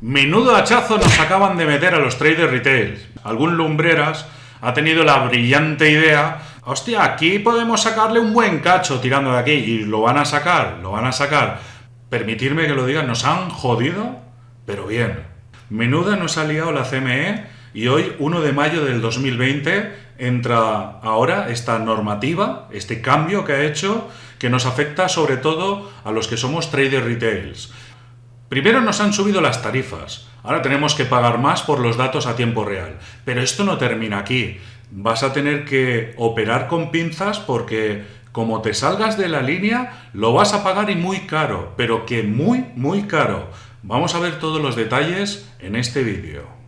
Menudo hachazo nos acaban de meter a los traders retail. Algún lumbreras ha tenido la brillante idea, hostia, aquí podemos sacarle un buen cacho tirando de aquí, y lo van a sacar, lo van a sacar. Permitirme que lo digan, nos han jodido, pero bien. Menuda nos ha liado la CME y hoy, 1 de mayo del 2020, entra ahora esta normativa, este cambio que ha hecho, que nos afecta sobre todo a los que somos traders retails. Primero nos han subido las tarifas, ahora tenemos que pagar más por los datos a tiempo real. Pero esto no termina aquí. Vas a tener que operar con pinzas porque como te salgas de la línea lo vas a pagar y muy caro, pero que muy, muy caro. Vamos a ver todos los detalles en este vídeo.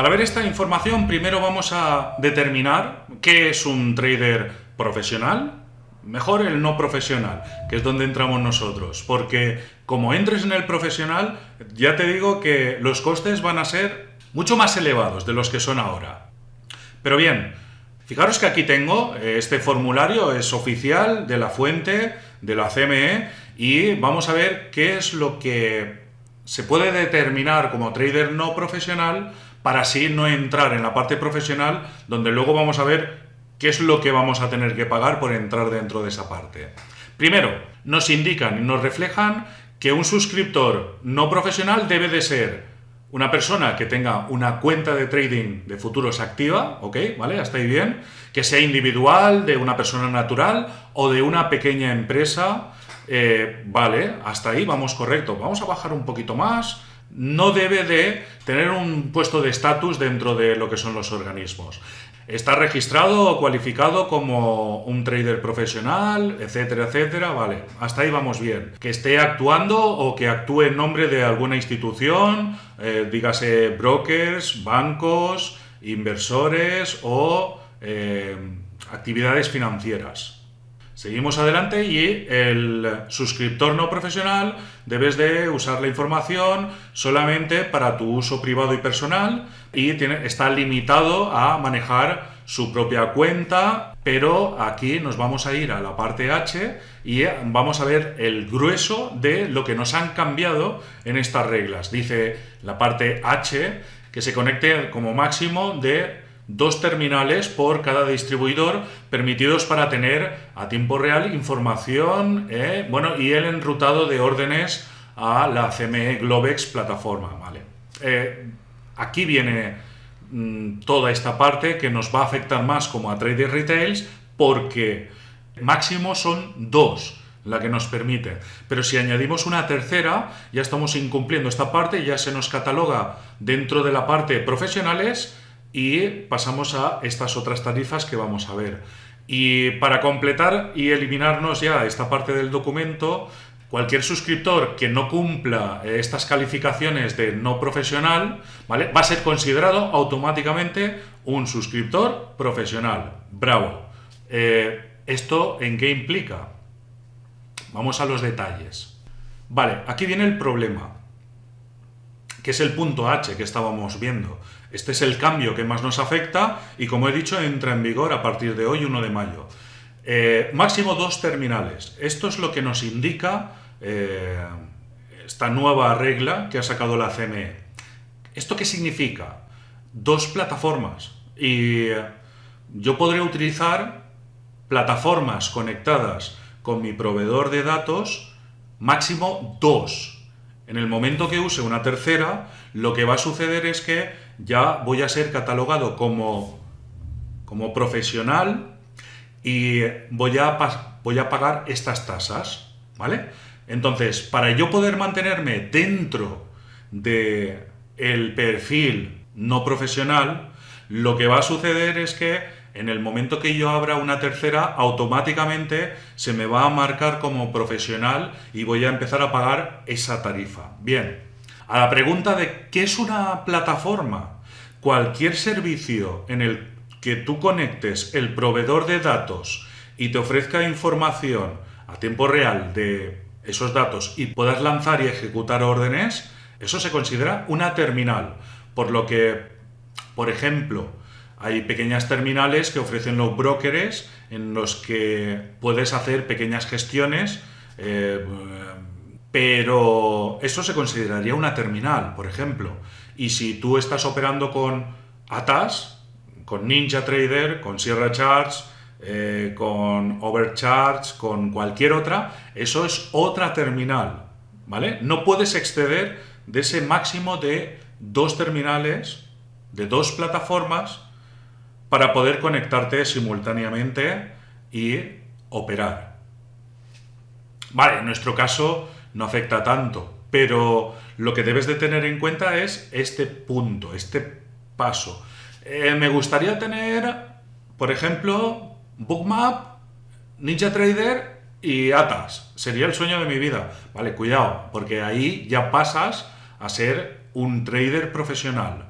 Para ver esta información, primero vamos a determinar qué es un trader profesional, mejor el no profesional, que es donde entramos nosotros, porque como entres en el profesional, ya te digo que los costes van a ser mucho más elevados de los que son ahora. Pero bien, fijaros que aquí tengo, eh, este formulario es oficial de la fuente, de la CME, y vamos a ver qué es lo que se puede determinar como trader no profesional para así no entrar en la parte profesional donde luego vamos a ver qué es lo que vamos a tener que pagar por entrar dentro de esa parte. Primero, nos indican y nos reflejan que un suscriptor no profesional debe de ser una persona que tenga una cuenta de trading de futuros activa, ¿ok? ¿Vale? Hasta ahí bien. Que sea individual, de una persona natural o de una pequeña empresa, eh, ¿vale? Hasta ahí vamos correcto. Vamos a bajar un poquito más no debe de tener un puesto de estatus dentro de lo que son los organismos. Está registrado o cualificado como un trader profesional, etcétera, etcétera, vale, hasta ahí vamos bien. Que esté actuando o que actúe en nombre de alguna institución, eh, dígase brokers, bancos, inversores o eh, actividades financieras. Seguimos adelante y el suscriptor no profesional debes de usar la información solamente para tu uso privado y personal y está limitado a manejar su propia cuenta, pero aquí nos vamos a ir a la parte H y vamos a ver el grueso de lo que nos han cambiado en estas reglas. Dice la parte H que se conecte como máximo de dos terminales por cada distribuidor permitidos para tener a tiempo real información eh, bueno, y el enrutado de órdenes a la CME Globex plataforma. ¿vale? Eh, aquí viene mm, toda esta parte que nos va a afectar más como a traders retails porque máximo son dos la que nos permite. Pero si añadimos una tercera, ya estamos incumpliendo esta parte, ya se nos cataloga dentro de la parte profesionales y pasamos a estas otras tarifas que vamos a ver. Y para completar y eliminarnos ya esta parte del documento, cualquier suscriptor que no cumpla eh, estas calificaciones de no profesional, ¿vale? Va a ser considerado automáticamente un suscriptor profesional. ¡Bravo! Eh, ¿Esto en qué implica? Vamos a los detalles. Vale, aquí viene el problema que es el punto H que estábamos viendo. Este es el cambio que más nos afecta y como he dicho entra en vigor a partir de hoy 1 de mayo. Eh, máximo dos terminales. Esto es lo que nos indica eh, esta nueva regla que ha sacado la CME. ¿Esto qué significa? Dos plataformas y yo podré utilizar plataformas conectadas con mi proveedor de datos máximo dos en el momento que use una tercera, lo que va a suceder es que ya voy a ser catalogado como, como profesional y voy a, voy a pagar estas tasas, ¿vale? Entonces, para yo poder mantenerme dentro de el perfil no profesional, lo que va a suceder es que en el momento que yo abra una tercera, automáticamente se me va a marcar como profesional y voy a empezar a pagar esa tarifa. Bien, a la pregunta de ¿qué es una plataforma? Cualquier servicio en el que tú conectes el proveedor de datos y te ofrezca información a tiempo real de esos datos y puedas lanzar y ejecutar órdenes, eso se considera una terminal. Por lo que, por ejemplo, Hay pequeñas terminales que ofrecen los brokers en los que puedes hacer pequeñas gestiones, eh, pero eso se consideraría una terminal, por ejemplo. Y si tú estás operando con ATAS, con Ninja Trader, con Sierra Charts, eh, con Overcharge, con cualquier otra, eso es otra terminal, ¿vale? No puedes exceder de ese máximo de dos terminales, de dos plataformas, para poder conectarte simultáneamente y operar. Vale, en nuestro caso no afecta tanto, pero lo que debes de tener en cuenta es este punto, este paso. Eh, me gustaría tener, por ejemplo, Bookmap, Ninja Trader y Atas. Sería el sueño de mi vida. Vale, cuidado, porque ahí ya pasas a ser un trader profesional.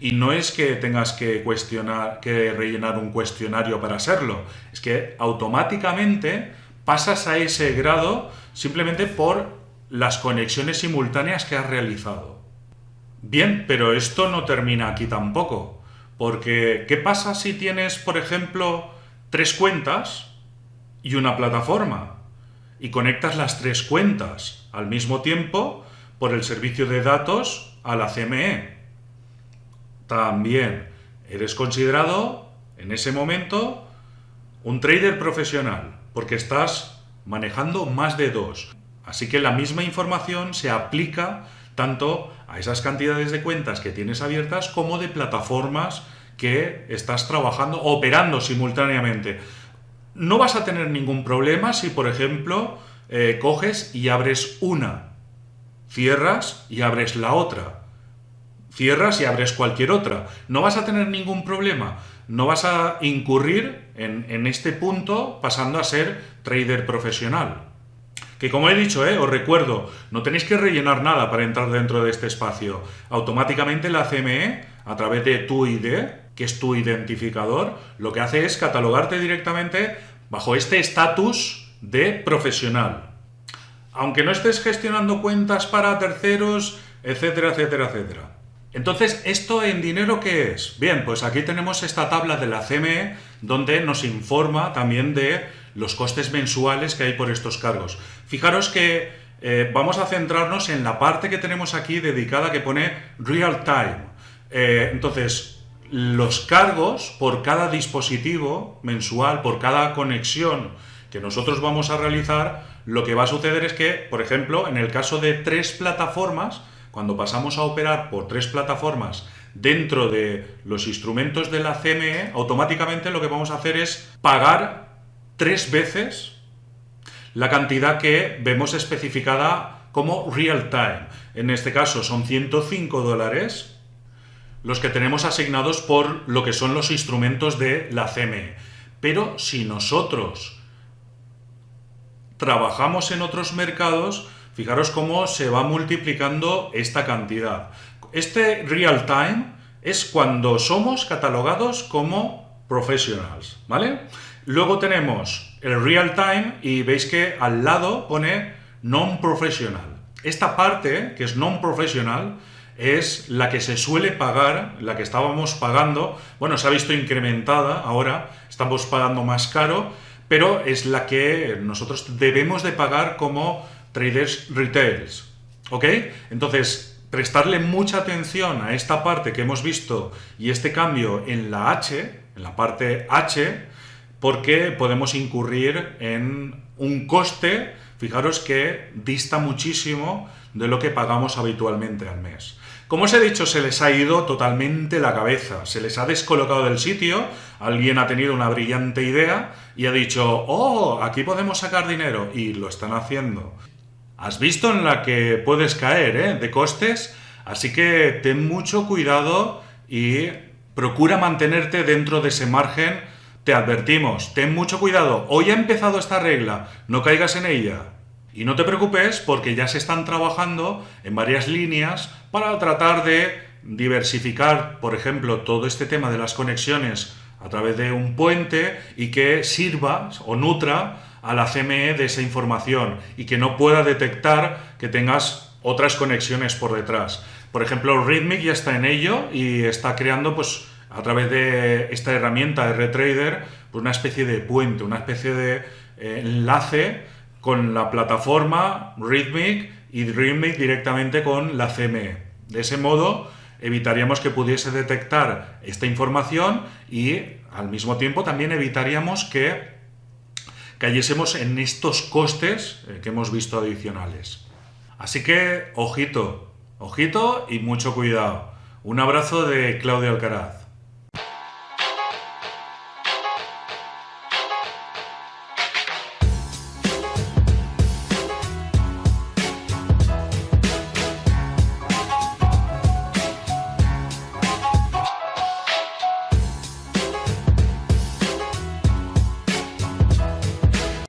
Y no es que tengas que, cuestionar, que rellenar un cuestionario para serlo, es que automáticamente pasas a ese grado simplemente por las conexiones simultáneas que has realizado. Bien, pero esto no termina aquí tampoco, porque ¿qué pasa si tienes, por ejemplo, tres cuentas y una plataforma y conectas las tres cuentas al mismo tiempo por el servicio de datos a la CME. También eres considerado en ese momento un trader profesional porque estás manejando más de dos. Así que la misma información se aplica tanto a esas cantidades de cuentas que tienes abiertas como de plataformas que estás trabajando, operando simultáneamente. No vas a tener ningún problema si, por ejemplo, eh, coges y abres una, cierras y abres la otra, cierras y abres cualquier otra. No vas a tener ningún problema. No vas a incurrir en, en este punto pasando a ser trader profesional. Que como he dicho, eh, os recuerdo, no tenéis que rellenar nada para entrar dentro de este espacio. Automáticamente la CME, a través de tu ID, que es tu identificador, lo que hace es catalogarte directamente bajo este estatus de profesional. Aunque no estés gestionando cuentas para terceros, etcétera, etcétera, etcétera. Entonces, ¿esto en dinero qué es? Bien, pues aquí tenemos esta tabla de la CME donde nos informa también de los costes mensuales que hay por estos cargos. Fijaros que eh, vamos a centrarnos en la parte que tenemos aquí dedicada que pone Real Time. Eh, entonces, los cargos por cada dispositivo mensual, por cada conexión que nosotros vamos a realizar, lo que va a suceder es que, por ejemplo, en el caso de tres plataformas, cuando pasamos a operar por tres plataformas dentro de los instrumentos de la CME, automáticamente lo que vamos a hacer es pagar tres veces la cantidad que vemos especificada como real time. En este caso son 105 dólares los que tenemos asignados por lo que son los instrumentos de la CME. Pero si nosotros trabajamos en otros mercados, fijaros cómo se va multiplicando esta cantidad. Este real time es cuando somos catalogados como professionals, ¿vale? Luego tenemos el real time y veis que al lado pone non-professional. Esta parte, que es non-professional, es la que se suele pagar, la que estábamos pagando, bueno, se ha visto incrementada ahora, estamos pagando más caro, pero es la que nosotros debemos de pagar como traders retails, ¿ok? Entonces, prestarle mucha atención a esta parte que hemos visto y este cambio en la H, en la parte H, porque podemos incurrir en un coste, fijaros que dista muchísimo de lo que pagamos habitualmente al mes. Como os he dicho, se les ha ido totalmente la cabeza, se les ha descolocado del sitio, alguien ha tenido una brillante idea y ha dicho, oh, aquí podemos sacar dinero, y lo están haciendo. Has visto en la que puedes caer, ¿eh? De costes, así que ten mucho cuidado y procura mantenerte dentro de ese margen. Te advertimos, ten mucho cuidado, hoy ha empezado esta regla, no caigas en ella. Y no te preocupes porque ya se están trabajando en varias líneas para tratar de diversificar, por ejemplo, todo este tema de las conexiones a través de un puente y que sirva o nutra a la CME de esa información y que no pueda detectar que tengas otras conexiones por detrás. Por ejemplo, Rhythmic ya está en ello y está creando pues a través de esta herramienta RTrader, pues una especie de puente, una especie de eh, enlace con la plataforma Rhythmic y Rhythmic directamente con la CME. De ese modo evitaríamos que pudiese detectar esta información y al mismo tiempo también evitaríamos que cayésemos en estos costes eh, que hemos visto adicionales. Así que, ojito, ojito y mucho cuidado. Un abrazo de Claudio Alcaraz.